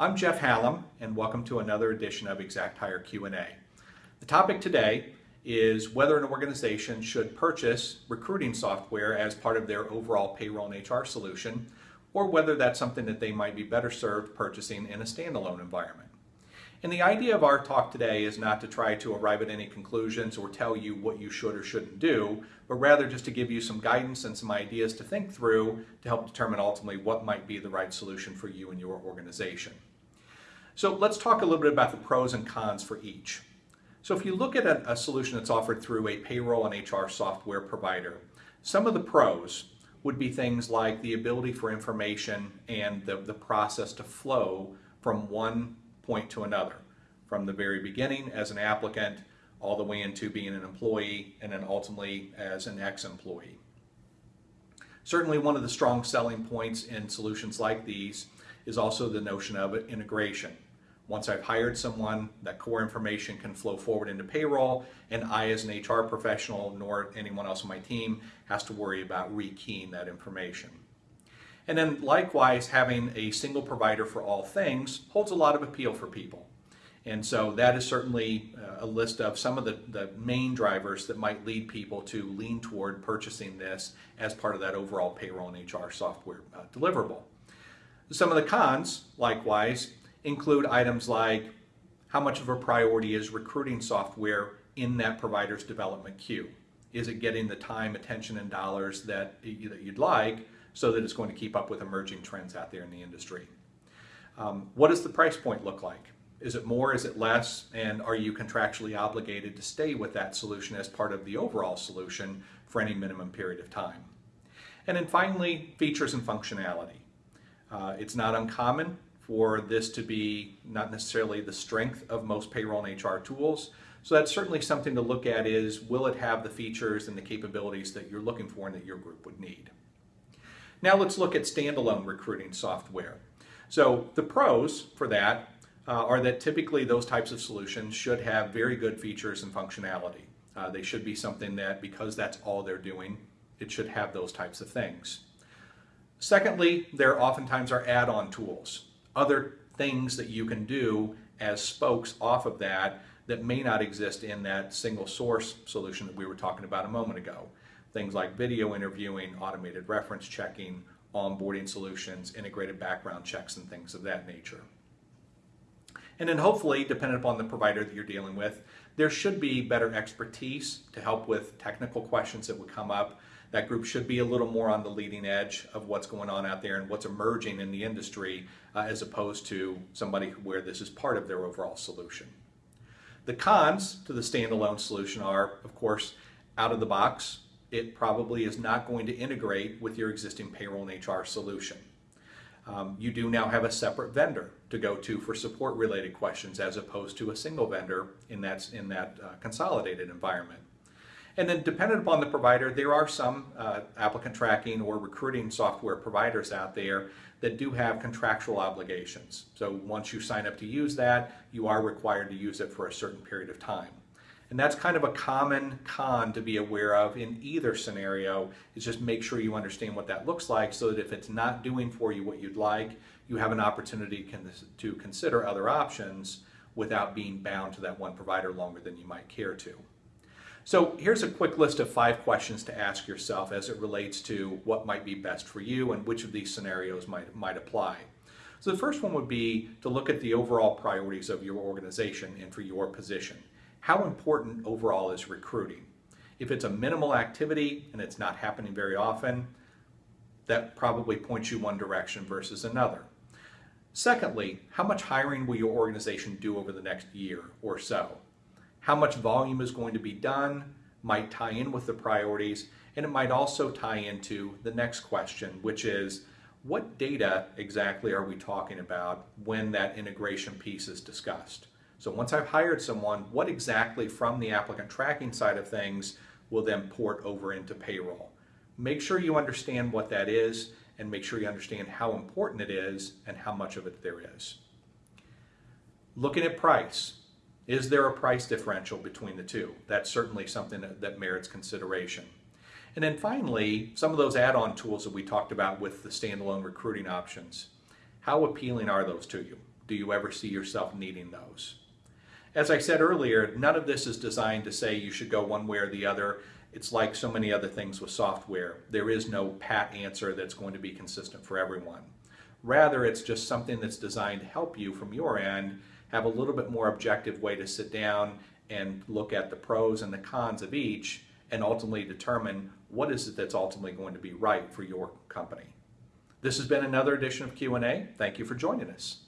I'm Jeff Hallam and welcome to another edition of ExactHire Q&A. The topic today is whether an organization should purchase recruiting software as part of their overall payroll and HR solution or whether that's something that they might be better served purchasing in a standalone environment. And the idea of our talk today is not to try to arrive at any conclusions or tell you what you should or shouldn't do, but rather just to give you some guidance and some ideas to think through to help determine ultimately what might be the right solution for you and your organization. So let's talk a little bit about the pros and cons for each. So if you look at a, a solution that's offered through a payroll and HR software provider, some of the pros would be things like the ability for information and the, the process to flow from one point to another, from the very beginning as an applicant all the way into being an employee and then ultimately as an ex-employee. Certainly one of the strong selling points in solutions like these is also the notion of integration. Once I've hired someone, that core information can flow forward into payroll, and I, as an HR professional, nor anyone else on my team, has to worry about rekeying that information. And then likewise, having a single provider for all things holds a lot of appeal for people. And so that is certainly uh, a list of some of the, the main drivers that might lead people to lean toward purchasing this as part of that overall payroll and HR software uh, deliverable. Some of the cons, likewise, include items like how much of a priority is recruiting software in that provider's development queue? Is it getting the time, attention, and dollars that, that you'd like so that it's going to keep up with emerging trends out there in the industry? Um, what does the price point look like? Is it more, is it less, and are you contractually obligated to stay with that solution as part of the overall solution for any minimum period of time? And then finally, features and functionality. Uh, it's not uncommon for this to be not necessarily the strength of most payroll and HR tools. So that's certainly something to look at is will it have the features and the capabilities that you're looking for and that your group would need. Now let's look at standalone recruiting software. So the pros for that uh, are that typically those types of solutions should have very good features and functionality. Uh, they should be something that because that's all they're doing, it should have those types of things. Secondly, there oftentimes are add-on tools other things that you can do as spokes off of that that may not exist in that single source solution that we were talking about a moment ago. Things like video interviewing, automated reference checking, onboarding solutions, integrated background checks, and things of that nature. And then hopefully, depending upon the provider that you're dealing with, there should be better expertise to help with technical questions that would come up that group should be a little more on the leading edge of what's going on out there and what's emerging in the industry uh, as opposed to somebody where this is part of their overall solution. The cons to the standalone solution are, of course, out of the box, it probably is not going to integrate with your existing payroll and HR solution. Um, you do now have a separate vendor to go to for support related questions as opposed to a single vendor in that, in that uh, consolidated environment. And then dependent upon the provider, there are some uh, applicant tracking or recruiting software providers out there that do have contractual obligations. So once you sign up to use that, you are required to use it for a certain period of time. And that's kind of a common con to be aware of in either scenario, is just make sure you understand what that looks like so that if it's not doing for you what you'd like, you have an opportunity to consider other options without being bound to that one provider longer than you might care to. So here's a quick list of five questions to ask yourself as it relates to what might be best for you and which of these scenarios might, might apply. So the first one would be to look at the overall priorities of your organization and for your position. How important overall is recruiting? If it's a minimal activity and it's not happening very often, that probably points you one direction versus another. Secondly, how much hiring will your organization do over the next year or so? How much volume is going to be done might tie in with the priorities, and it might also tie into the next question, which is what data exactly are we talking about when that integration piece is discussed? So once I've hired someone, what exactly from the applicant tracking side of things will then port over into payroll? Make sure you understand what that is and make sure you understand how important it is and how much of it there is. Looking at price. Is there a price differential between the two? That's certainly something that, that merits consideration. And then finally, some of those add-on tools that we talked about with the standalone recruiting options. How appealing are those to you? Do you ever see yourself needing those? As I said earlier, none of this is designed to say you should go one way or the other. It's like so many other things with software. There is no pat answer that's going to be consistent for everyone. Rather, it's just something that's designed to help you from your end have a little bit more objective way to sit down and look at the pros and the cons of each and ultimately determine what is it that's ultimately going to be right for your company. This has been another edition of Q&A. Thank you for joining us.